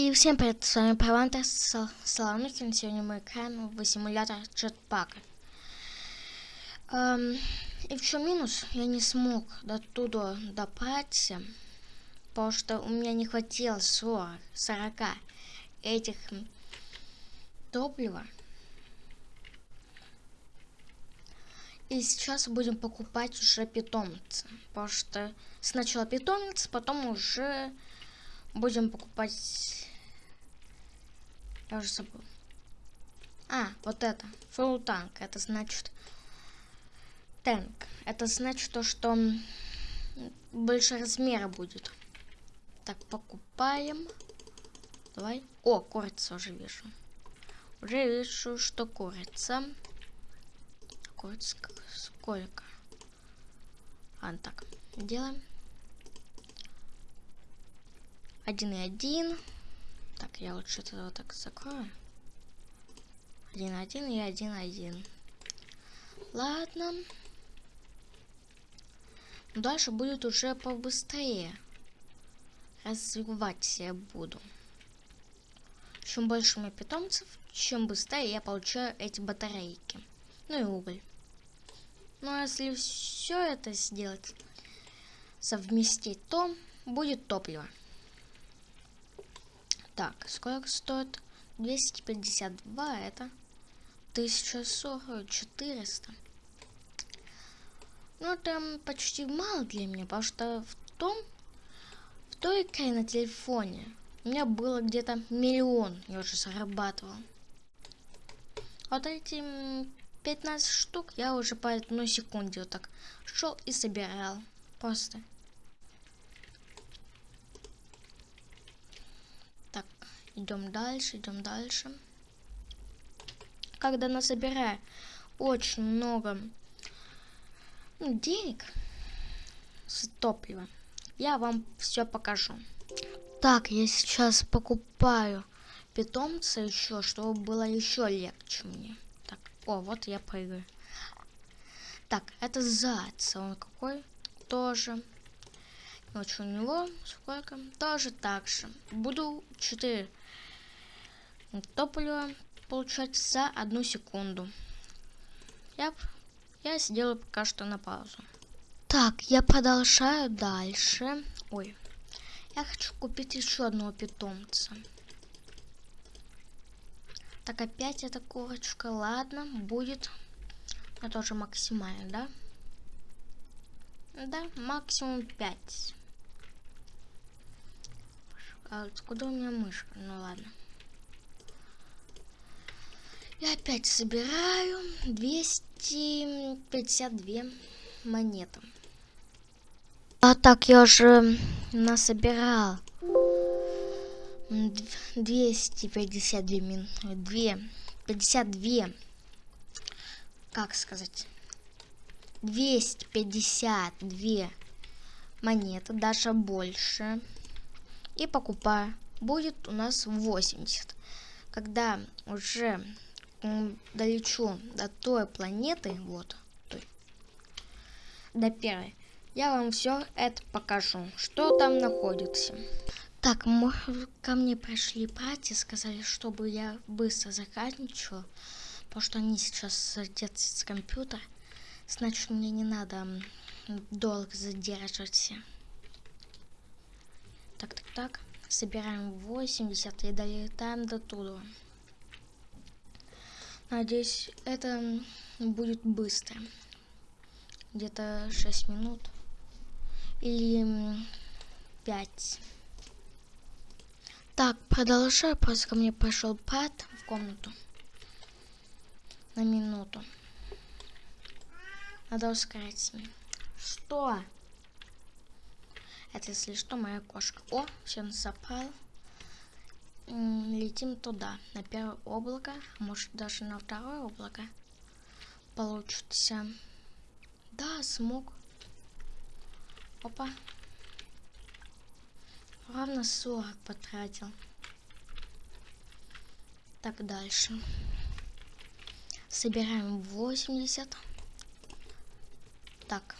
И всем привет, с вами Паванта Солонухин. Сегодня мы играем в симулятор джетпака. Эм, и в чем минус? Я не смог до туда добраться, потому что у меня не хватило 40, 40 этих топлива. И сейчас будем покупать уже питомца, потому что сначала питомец, потом уже будем покупать... Я уже забыл. А, вот это. Full танк. Это значит... Танк. Это значит то, что больше размера будет. Так, покупаем. Давай. О, курица уже вижу. Уже вижу, что курица. Курица сколько? А, так. Делаем. Один и один. Так, я лучше это вот так закрою. Один, один и один, один. Ладно. Дальше будет уже побыстрее. Развивать я буду. Чем больше у меня питомцев, чем быстрее я получаю эти батарейки. Ну и уголь. Но ну, а если все это сделать, совместить, то будет топливо. Так, сколько стоит? 252, это 1040, 400. Ну, это почти мало для меня, потому что в том, в той игре на телефоне у меня было где-то миллион, я уже зарабатывал. Вот эти 15 штук я уже по одной секунде вот так шел и собирал. Просто. Идем дальше, идем дальше. Когда насобираю очень много ну, денег с топлива, я вам все покажу. Так, я сейчас покупаю питомца еще, чтобы было еще легче мне. Так, о, вот я прыгаю. Так, это заяц. Он какой? Тоже. Ночью у него сколько? Тоже так же. Буду 4 топлива получать за одну секунду. Я, я сделаю пока что на паузу. Так, я продолжаю дальше. Ой, я хочу купить еще одного питомца. Так, опять эта курочка. Ладно, будет. Это тоже максимально, да? Да, максимум 5. А откуда у меня мышка? Ну ладно. Я опять собираю 252 монеты. А так я уже насобирал 252 мин... 2, 52, как сказать, 252 монеты, даже больше. И покупаю. Будет у нас 80. Когда уже долечу до той планеты, вот, той, до первой, я вам все это покажу, что там находится. Так, ко мне пришли братья, сказали, чтобы я быстро заканчивал, потому что они сейчас садятся с компьютера, значит мне не надо долго задерживаться. Так, так, так, собираем 80 и долетаем до туда. Надеюсь, это будет быстро. Где-то 6 минут. Или 5. Так, продолжаю. Просто ко мне пошел пад в комнату. На минуту. Надо ускорить Что? Это, если что, моя кошка. О, все запал летим туда, на первое облако, может даже на второе облако получится. Да, смог. Опа. Ровно 40 потратил. Так, дальше. Собираем 80. Так.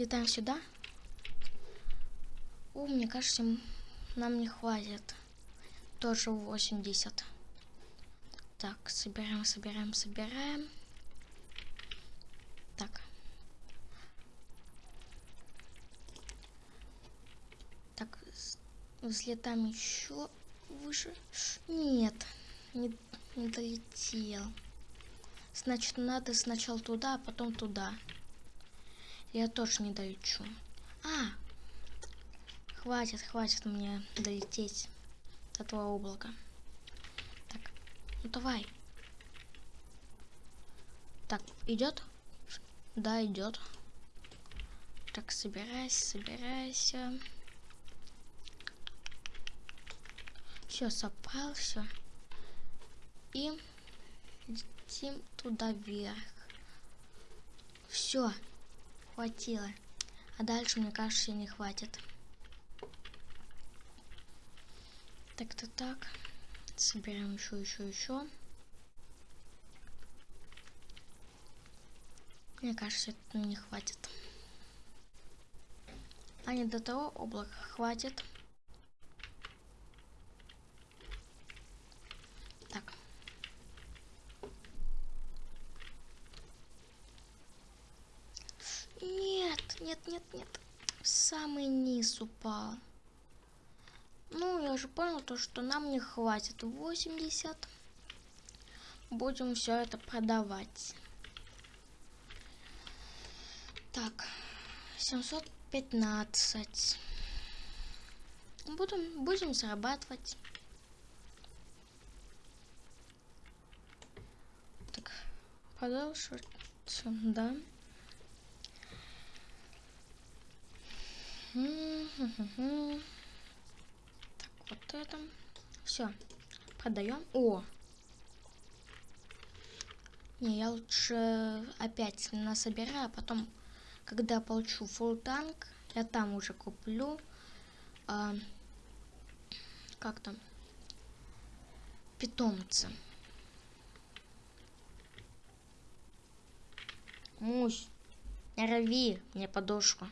Летаем сюда. О, мне кажется, нам не хватит. Тоже 80. Так, собираем, собираем, собираем. Так. Так, взлетаем еще выше. Нет, не, не долетел. Значит, надо сначала туда, а потом туда. Я тоже не долечу. А! Хватит, хватит мне долететь до этого облака. Так, ну давай. Так, идет? Да, идет. Так, собирайся, собирайся. Все, собрался. И летим туда вверх. Все, хватило. А дальше, мне кажется, не хватит. Так-то так. Собираем еще, еще, еще. Мне кажется, это не хватит. А не до того облака хватит. нет, нет, нет. В самый низ упал. Ну, я же понял то, что нам не хватит 80. Будем все это продавать. Так, 715. Будем, будем зарабатывать. Так, продолжить, да. Так, вот это. Все. Продаем. О! Не, я лучше опять насобираю, а потом, когда получу фул танк, я там уже куплю. А, как там? Питомца. Мусь, рви мне подушку.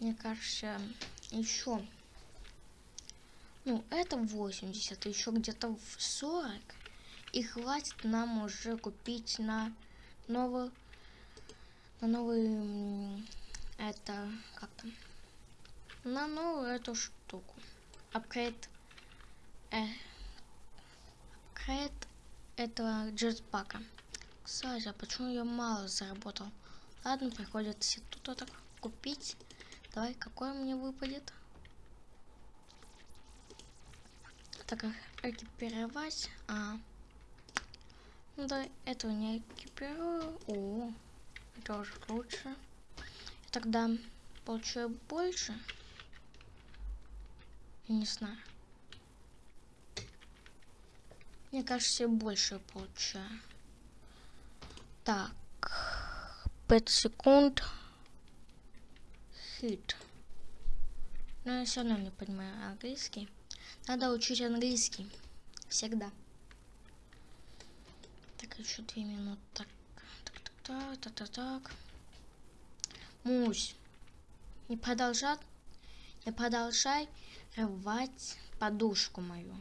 Мне кажется, еще, ну, это 80, еще где-то в 40, и хватит нам уже купить на новый, на новый, это, как там, на новую эту штуку. Апгрейд, э, апгрейд этого джетпака. Кстати, а почему я мало заработал? Ладно, приходится тут вот так купить. Давай, какой мне выпадет? Так, экипировать. А. Ну да, этого не экипирую. О, это уже лучше. Тогда получаю больше. Не знаю. Мне кажется, я больше получаю. Так. 5 секунд hit. Но я все равно не понимаю английский. Надо учить английский. Всегда. Так, еще две минуты. Так, так, так, так, так, так. Мусь. Не продолжать, не продолжай рвать подушку мою.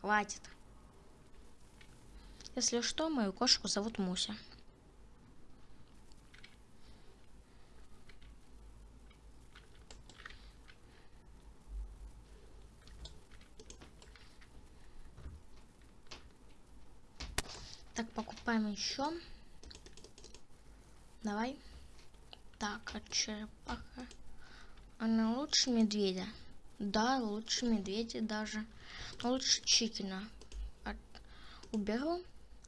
Хватит. Если что, мою кошку зовут Муся. Так, покупаем еще. Давай. Так, а черепаха. Она лучше медведя. Да, лучше медведя даже. Но лучше чикена. От... Уберу.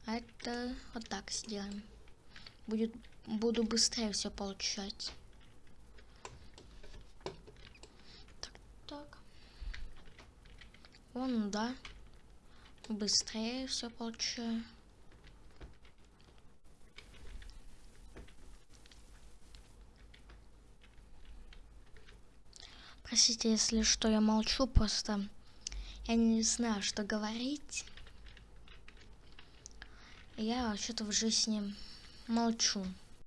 А это вот так сделаем. Будет, буду быстрее все получать. Так, так. Вон, да. Быстрее все получаю. Простите, если что, я молчу, просто я не знаю, что говорить. Я что-то в жизни молчу